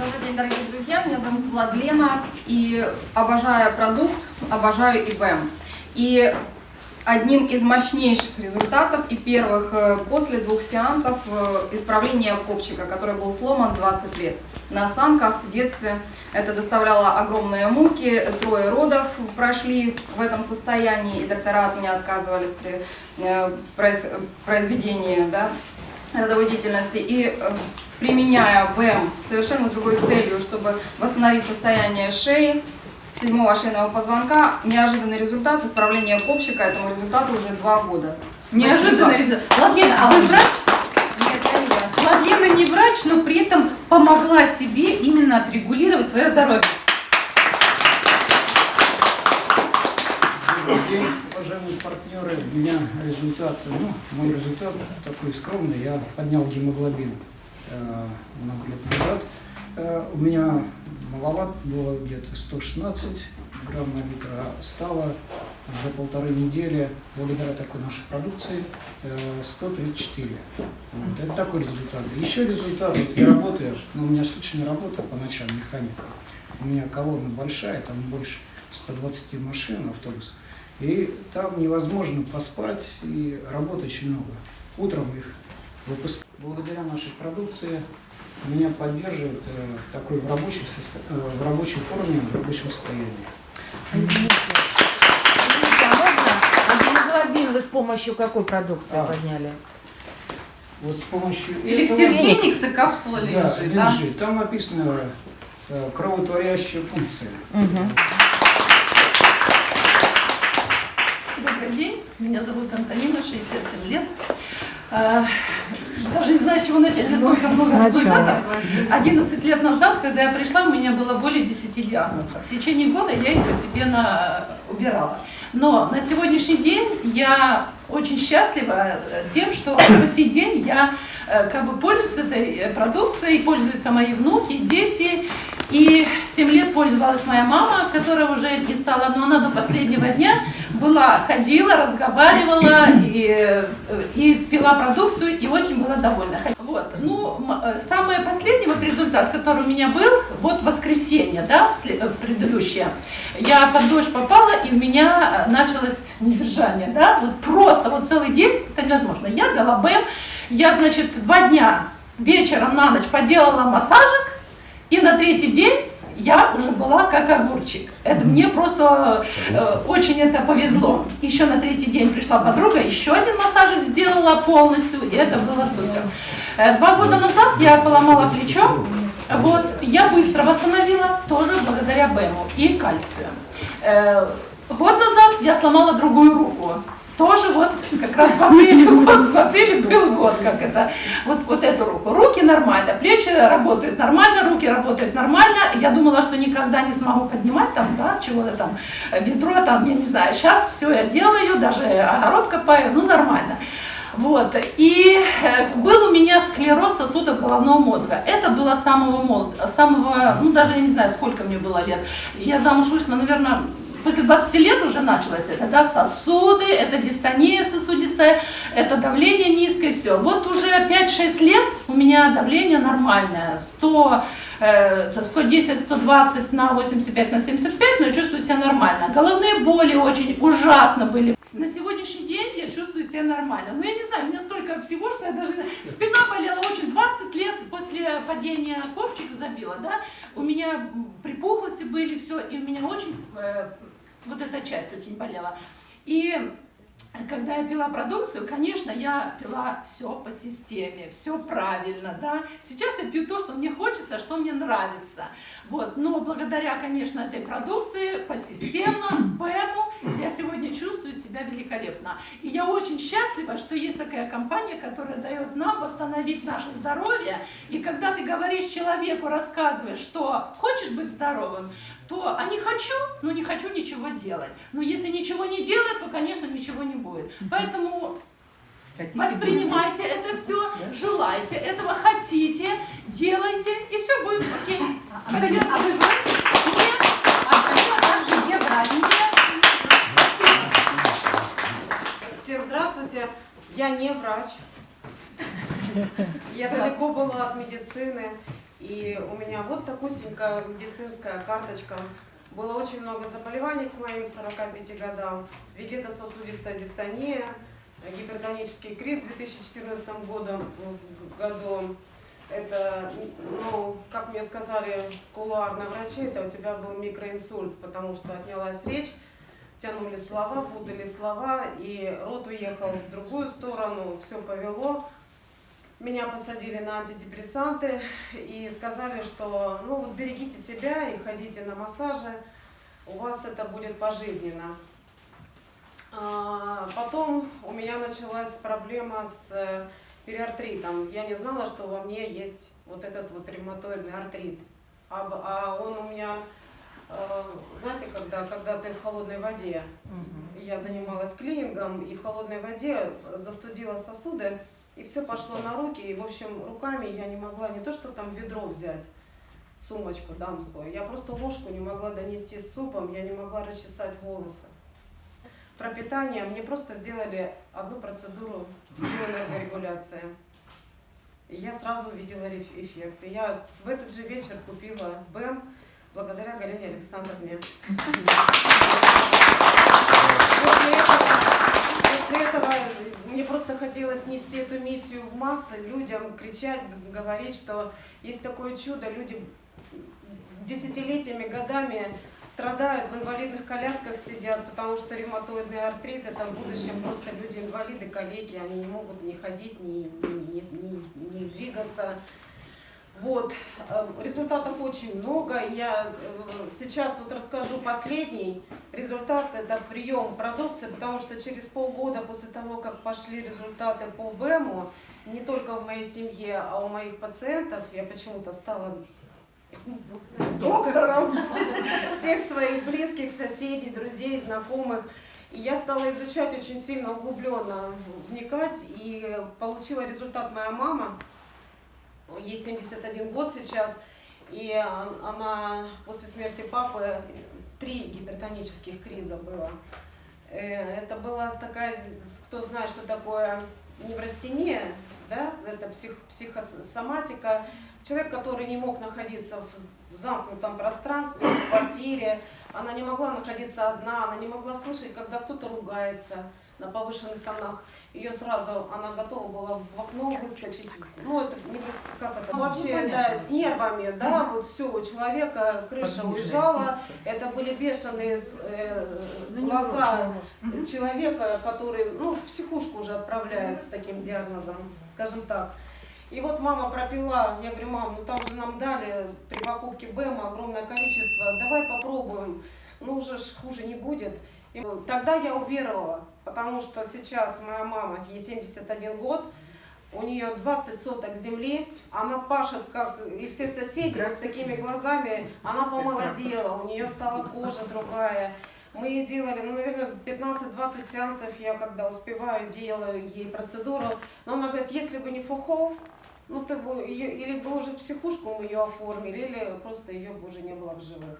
Добрый день, дорогие друзья. Меня зовут Владлена. И обожаю продукт, обожаю ИБМ. И одним из мощнейших результатов и первых э, после двух сеансов э, исправления копчика, который был сломан 20 лет на осанках в детстве. Это доставляло огромные муки, трое родов прошли в этом состоянии, и доктора от меня отказывались при э, произведении да, родовой деятельности. И применяя БЭМ совершенно с другой целью, чтобы восстановить состояние шеи, седьмого шейного позвонка. Неожиданный результат исправления копчика. Этому результату уже два года. Неожиданный результат. Владлена, а вы врач? Нет, я не врач. Владлена не врач, но при этом помогла себе именно отрегулировать свое здоровье. Добрый день, уважаемые партнеры. У меня результат, ну, мой результат такой скромный. Я поднял гемоглобин много лет назад. Э, у меня маловат было где-то 116 грамм на литр, а стало за полторы недели, благодаря такой нашей продукции, 134. Э, вот, это такой результат. Еще результат, вот я работаю, ну, у меня суточная работа по ночам, механика. У меня колонна большая, там больше 120 машин, автобус. И там невозможно поспать, и работы очень много. Утром их выпускают. Благодаря нашей продукции меня поддерживает э, такой в, рабочем состо... э, в рабочей форме, в рабочем состоянии. Извините. Извините, а можно? А вы с помощью какой продукции А. подняли? Вот с помощью Эликсир. Феникса капсула Да, лежит, да? лежит. Там написано э, кровотворящая функция. Мгм. Добрый день, меня зовут Антонина, 67 лет. Даже не знаю, с чего начать, насколько много результатов. 11 лет назад, когда я пришла, у меня было более 10 диагнозов. В течение года я их постепенно э, убирала. Но на сегодняшний день я очень счастлива э, тем, что по сей день я э, как бы пользуюсь этой продукцией, пользуются мои внуки, дети. И 7 лет пользовалась моя мама, которая уже не стала, но она до последнего дня была, ходила, разговаривала и, и пила продукцию, и очень была довольна. Вот, ну, э, самый последний вот результат, который у меня был, вот воскресенье, да, э, предыдущее, я под дождь попала, и у меня э, началось недержание, да, вот просто вот целый день, это невозможно. Я взяла БЭМ, я, значит, два дня вечером на ночь поделала массажик, и на третий день я уже была как огурчик. Это мне просто э, очень это повезло. Еще на третий день пришла подруга, еще один массажик сделала полностью, и это было супер. Э, два года назад я поломала плечо, вот, я быстро восстановила, тоже благодаря БЭМу и кальцию. Э, год назад я сломала другую руку. Тоже вот как раз в апреле, год, в апреле был год, как это, вот, вот эту руку. Руки нормально, плечи работают нормально, руки работают нормально. Я думала, что никогда не смогу поднимать там, да, чего-то там, э, ведро там, я не знаю. Сейчас все я делаю, даже огород копаю, ну нормально. Вот. И э, был у меня склероз сосудов головного мозга. Это было самого молод, самого, ну даже я не знаю, сколько мне было лет. Я замуж вышла, наверное, после 20 лет уже началось это, да, сосуды, это дистония сосудистая, это давление низкое, все. Вот уже 5-6 лет у меня давление нормальное, 100, э, 110-120 на 85 на 75, но чувствую себя нормально. Головные боли очень ужасно были. На сегодняшний день я чувствую себя нормально. Но я не знаю, у меня столько всего, что я даже... Спина болела очень 20 лет после падения ковчик забила, да. У меня припухлости были, все, и у меня очень... э, вот эта часть очень болела. И когда я пила продукцию, конечно, я пила все по системе, все правильно, да. Сейчас я пью то, что мне хочется, что мне нравится. Вот, но благодаря, конечно, этой продукции, по системно, БЭМу, я сегодня чувствую себя великолепно. И я очень счастлива, что есть такая компания, которая дает нам восстановить наше здоровье. И когда ты говоришь человеку, рассказываешь, что хочешь быть здоровым, то а не хочу, ну не хочу ничего делать. Но если ничего не делать, то, конечно, ничего не будет. Поэтому воспринимайте это все, желайте этого, хотите, делайте, и все будет окей. А вы, а вы врач? Нет, Антонина также не врач. Всем здравствуйте. Я не врач. Я далеко была от медицины. И у меня вот такусенькая медицинская карточка. Было очень много заболеваний к моим 45 годам. Вегетососудистая дистония, гипертонический криз в 2014 годом, году. Это, ну, как мне сказали кулуарные врачи, это у тебя был микроинсульт, потому что отнялась речь, тянули слова, путали слова, и рот уехал в другую сторону, все повело. Меня посадили на антидепрессанты и сказали, что ну вот берегите себя и ходите на массажи, у вас это будет пожизненно. А, Потом у меня началась проблема с э, периартритом. Я не знала, что во мне есть вот этот вот ревматоидный артрит. А, а он у меня, э, знаете, когда, когда ты в холодной воде, я занималась клинингом, и в холодной воде застудила сосуды, и все пошло на руки, и, в общем, руками я не могла не то, что там ведро взять, сумочку дамскую, я просто ложку не могла донести с супом, я не могла расчесать волосы. Про питание мне просто сделали одну процедуру биоэнергорегуляции. И я сразу увидела эффект. И я в этот же вечер купила БЭМ благодаря Галине Александровне. После этого, после этого мне просто хотелось нести эту миссию в массы, людям кричать, говорить, что есть такое чудо, люди десятилетиями, годами страдают, в инвалидных колясках сидят, потому что ревматоидный артрит, это в будущем просто люди инвалиды, калеки, они не могут ни ходить, ни, ни, ни- ни двигаться. Вот, э, результатов очень много. Я э, сейчас вот расскажу последний результат, это прием продукции, потому что через полгода после того, как пошли результаты по БЭМу, не только в моей семье, а у моих пациентов, я почему-то стала доктором всех своих близких, соседей, друзей, знакомых. И я стала изучать очень сильно углубленно, вникать, и получила результат моя мама, ей 71 год сейчас, и она после смерти папы три гипертонических криза было. Э, Это была такая, кто знает, что такое неврастения, да, это псих, психосоматика, человек, который не мог находиться в в замкнутом пространстве, в квартире, она не могла находиться одна, она не могла слышать, когда кто-то ругается на повышенных тонах. Ее сразу, она готова была в окно выскочить. Ну, это не как это? Вообще, да, с нервами, да, вот все, у человека крыша уезжала, это были бешеные э, глаза человека, который, ну, в психушку уже отправляют с таким диагнозом, скажем так. И вот мама пропила, я говорю, мам, ну там же нам дали при покупке БЭМа огромное количество, давай попробуем, ну уже ж хуже не будет. И тогда я уверовала, потому что сейчас моя мама, ей 71 год, у нее 20 соток земли, она пашет, как и все соседи, вот с такими глазами, она помолодела, у нее стала кожа другая. Мы делали, ну, наверное, 15-20 сеансов я, когда успеваю, делаю ей процедуру. Но она говорит, если бы не фухол, ну, ты бы, или бы уже психушку мы ее оформили, или просто ее бы уже не было в живых.